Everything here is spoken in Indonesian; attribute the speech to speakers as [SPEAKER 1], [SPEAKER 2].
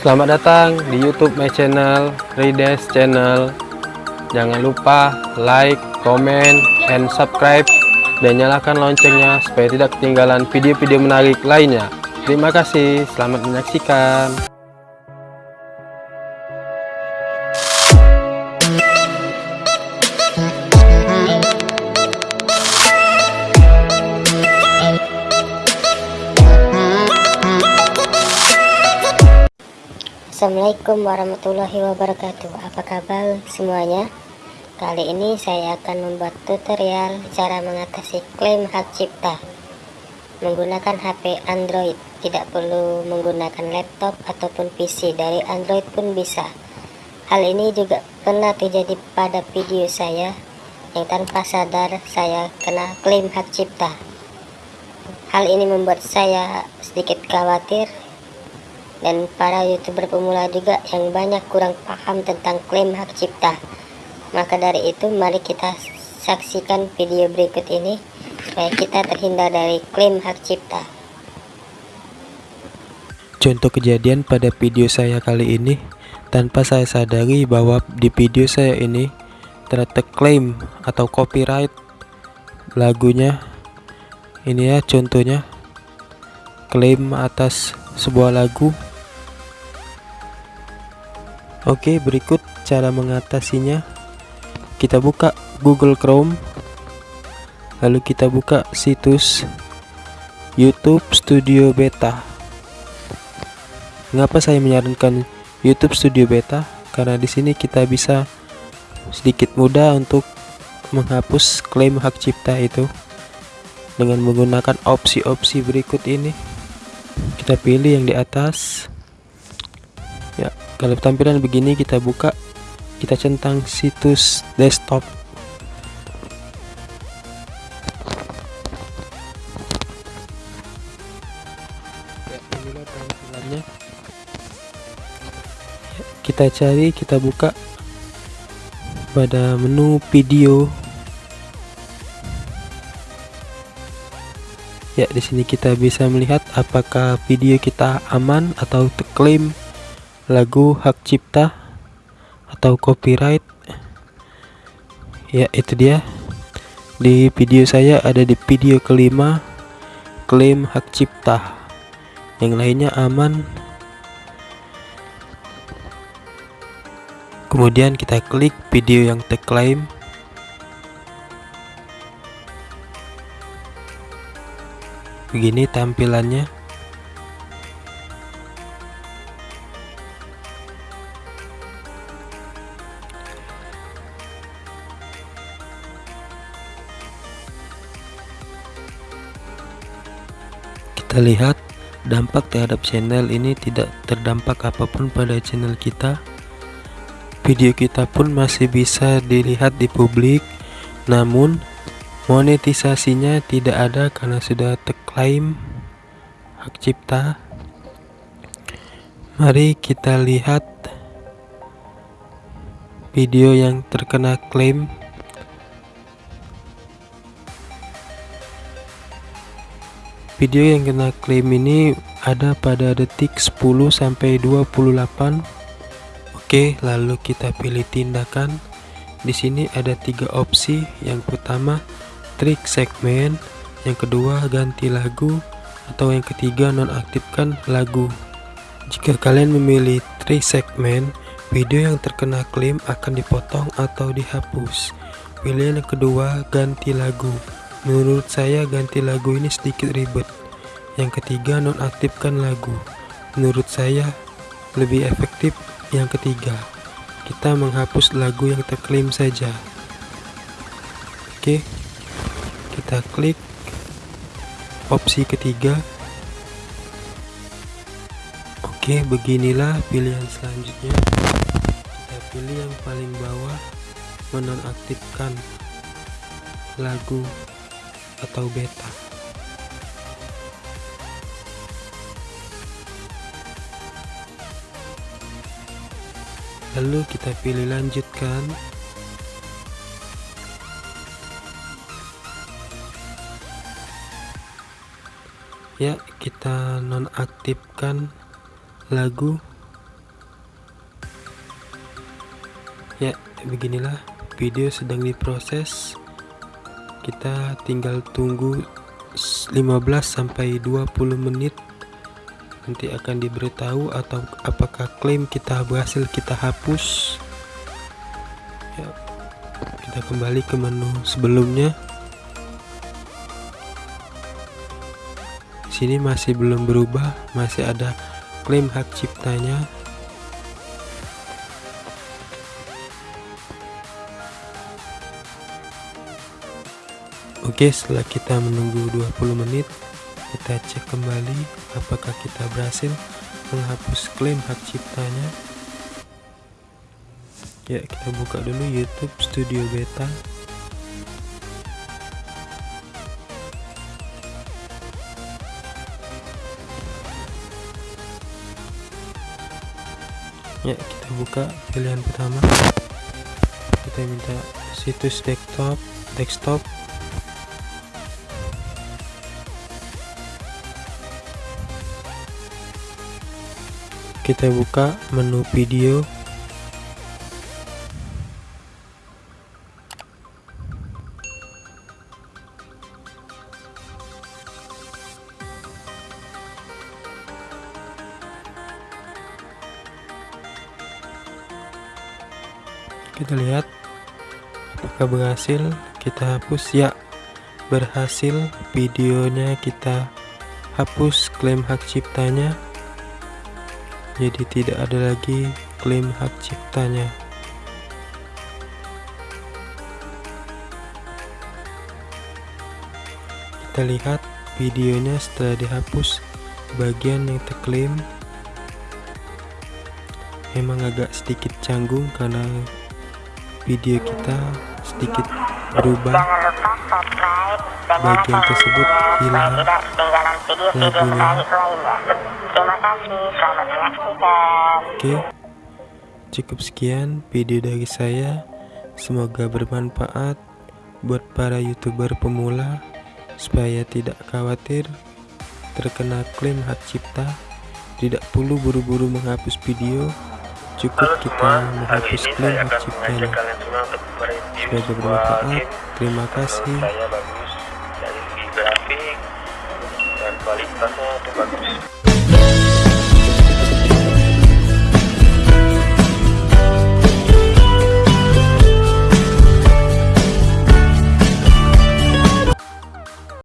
[SPEAKER 1] Selamat datang di YouTube my channel, Rides Channel. Jangan lupa like, comment, and subscribe dan nyalakan loncengnya supaya tidak ketinggalan video-video menarik lainnya. Terima kasih, selamat menyaksikan.
[SPEAKER 2] Assalamualaikum warahmatullahi wabarakatuh. Apa kabar semuanya? Kali ini saya akan membuat tutorial Cara mengatasi klaim hak cipta. Menggunakan HP Android. Tidak perlu menggunakan laptop ataupun PC Dari Android pun bisa. Hal ini juga pernah terjadi pada video saya Yang tanpa sadar saya kena klaim hak cipta. Hal ini membuat saya sedikit khawatir dan para youtuber pemula juga yang banyak kurang paham tentang klaim hak cipta. Maka dari itu mari kita saksikan video berikut ini supaya kita terhindar dari klaim hak cipta.
[SPEAKER 1] Contoh kejadian pada video saya kali ini tanpa saya sadari bahwa di video saya ini ternyata klaim atau copyright lagunya. Ini ya contohnya klaim atas sebuah lagu Oke berikut cara mengatasinya. Kita buka Google Chrome. Lalu kita buka situs YouTube Studio Beta. Mengapa saya menyarankan YouTube Studio Beta? Karena di sini kita bisa sedikit mudah untuk menghapus klaim hak cipta itu dengan menggunakan opsi-opsi berikut ini. Kita pilih yang di atas. Ya kalau tampilan begini kita buka kita centang situs desktop. Ya tampilannya. Kita cari kita buka pada menu video. Ya di sini kita bisa melihat apakah video kita aman atau terklaim lagu hak cipta atau copyright. Ya itu dia. Di video saya ada di video kelima klaim hak cipta. Yang lainnya aman. Kemudian kita klik video yang terklaim. Begini tampilannya kita lihat dampak terhadap channel ini tidak terdampak apa pun pada channel kita. Video kita pun masih bisa dilihat di publik namun monetisasinya tidak ada karena sudah terklaim hak cipta. Mari kita lihat video yang terkena klaim Video yang kena klaim ini ada pada detik 10 sampai 28. Oke, lalu kita pilih tindakan. Di sini ada tiga opsi. Yang pertama, trik segmen, yang kedua ganti lagu, atau yang ketiga nonaktifkan lagu. Jika kalian memilih trik segmen, video yang terkena klaim akan dipotong atau dihapus. Pilihan yang kedua, ganti lagu. Menurut saya ganti lagu ini sedikit ribet. Yang ketiga nonaktifkan lagu. Menurut saya lebih efektif yang ketiga. Kita menghapus lagu yang terklaim saja. Oke. Kita klik opsi ketiga. Oke, beginilah pilihan selanjutnya. Kita pilih yang paling bawah menonaktifkan lagu atau beta. Lalu kita pilih lanjutkan. Ya, kita nonaktifkan lagu. Ya, beginilah video sedang diproses kita tinggal tunggu 15 sampai 20 menit. Nanti akan diberitahu atau apakah klaim kita berhasil kita hapus. Ya kita kembali ke menu sebelumnya. Sini masih belum berubah masih ada klaim hak ciptanya Oke setelah kita menunggu 20 menit kita cek kembali apakah kita berhasil menghapus klaim hak ciptanya. Ya kita buka dulu YouTube Studio Beta. Ya kita buka pilihan pertama. Kita minta situs desktop desktop kita buka menu video. Kita lihat apakah berhasil kita hapus? Ya berhasil videonya kita hapus klaim hak ciptanya jadi tidak ada lagi klaim hak ciptanya. Kita lihat videonya setelah dihapus bagian yang terklaim. Memang agak sedikit canggung karena video kita sedikit berubah. Bagian tersebut hilang. Lagunya
[SPEAKER 2] Terima.
[SPEAKER 1] Oke, cukup sekian video dari saya. Semoga bermanfaat buat para youtuber pemula supaya tidak khawatir terkena klaim hak cipta. Tidak perlu buru-buru menghapus video, cukup kita menghapus klaim hak ciptanya. Semoga bermanfaat. Terima kasih.
[SPEAKER 3] kualitasnya itu bagus